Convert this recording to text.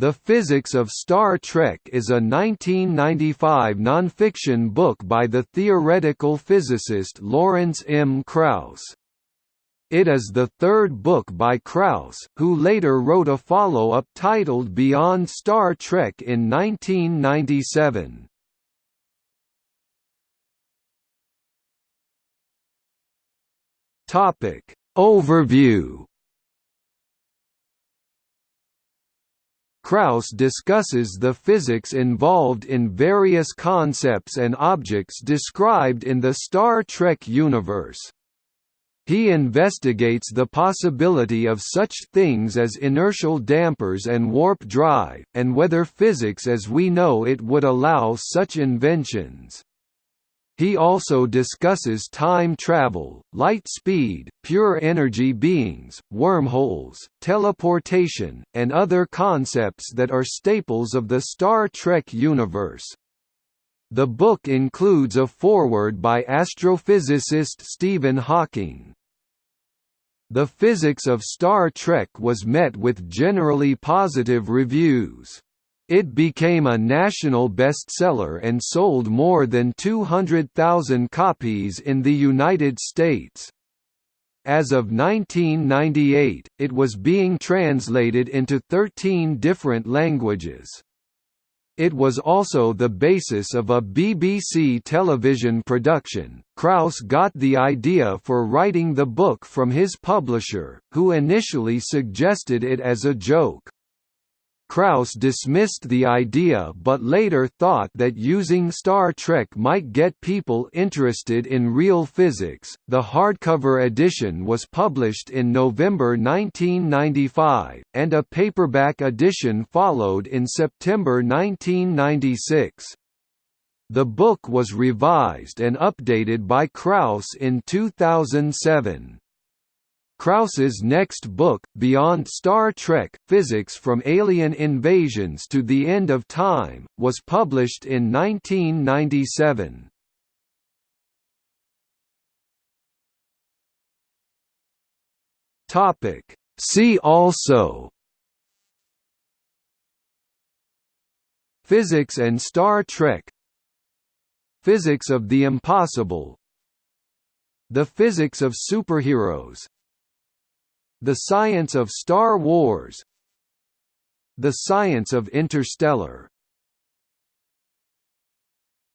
The Physics of Star Trek is a 1995 nonfiction book by the theoretical physicist Lawrence M. Krauss. It is the third book by Krauss, who later wrote a follow-up titled Beyond Star Trek in 1997. Overview Krauss discusses the physics involved in various concepts and objects described in the Star Trek universe. He investigates the possibility of such things as inertial dampers and warp drive, and whether physics as we know it would allow such inventions. He also discusses time travel, light speed, pure energy beings, wormholes, teleportation, and other concepts that are staples of the Star Trek universe. The book includes a foreword by astrophysicist Stephen Hawking. The physics of Star Trek was met with generally positive reviews. It became a national bestseller and sold more than 200,000 copies in the United States. As of 1998, it was being translated into 13 different languages. It was also the basis of a BBC television production. Krauss got the idea for writing the book from his publisher, who initially suggested it as a joke. Krauss dismissed the idea but later thought that using Star Trek might get people interested in real physics. The hardcover edition was published in November 1995, and a paperback edition followed in September 1996. The book was revised and updated by Krauss in 2007. Krauss's next book, Beyond Star Trek – Physics from Alien Invasions to the End of Time, was published in 1997. See also Physics and Star Trek Physics of the impossible The physics of superheroes the Science of Star Wars. The Science of Interstellar